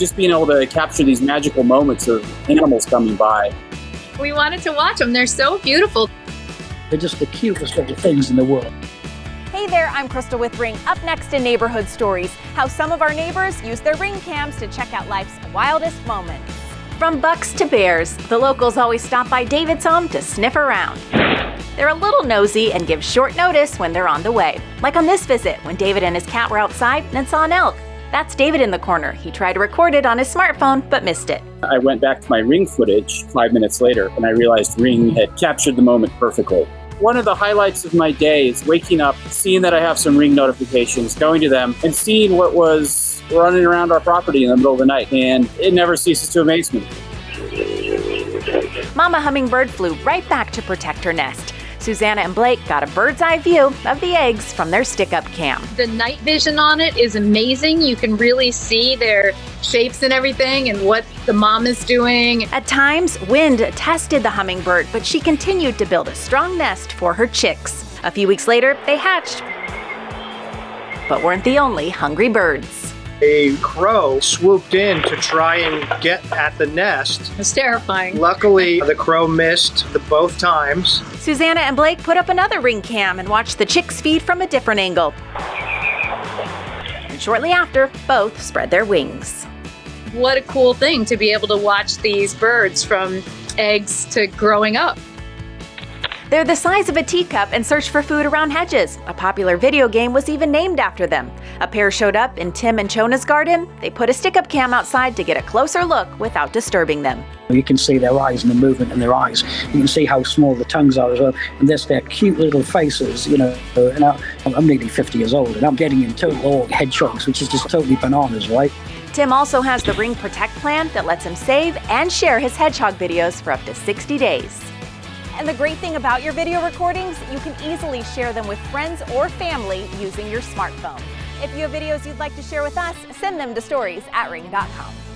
just being able to capture these magical moments of animals coming by. We wanted to watch them. They're so beautiful. They're just the cutest little things in the world. Hey there, I'm Crystal with Ring. Up next in Neighborhood Stories, how some of our neighbors use their ring cams to check out life's wildest moments. From bucks to bears, the locals always stop by David's home to sniff around. They're a little nosy and give short notice when they're on the way. Like on this visit, when David and his cat were outside and saw an elk. That's David in the corner. He tried to record it on his smartphone, but missed it. I went back to my ring footage five minutes later and I realized Ring had captured the moment perfectly. One of the highlights of my day is waking up, seeing that I have some ring notifications, going to them, and seeing what was running around our property in the middle of the night. And it never ceases to amaze me. Mama Hummingbird flew right back to protect her nest. Susanna and Blake got a bird's eye view of the eggs from their stick up cam. The night vision on it is amazing. You can really see their shapes and everything and what the mom is doing. At times, wind tested the hummingbird, but she continued to build a strong nest for her chicks. A few weeks later, they hatched, but weren't the only hungry birds a crow swooped in to try and get at the nest. It's terrifying. Luckily, the crow missed the both times. Susanna and Blake put up another ring cam and watched the chicks feed from a different angle. And shortly after, both spread their wings. What a cool thing to be able to watch these birds from eggs to growing up. They're the size of a teacup and search for food around hedges. A popular video game was even named after them. A pair showed up in Tim and Chona's garden. They put a stick-up cam outside to get a closer look without disturbing them. You can see their eyes and the movement in their eyes. You can see how small the tongues are as well. And there's their cute little faces, you know. And I'm nearly 50 years old and I'm getting in total all hedgehogs, which is just totally bananas, right? Tim also has the Ring Protect plan that lets him save and share his hedgehog videos for up to 60 days. And the great thing about your video recordings, you can easily share them with friends or family using your smartphone. If you have videos you'd like to share with us, send them to stories at ring.com.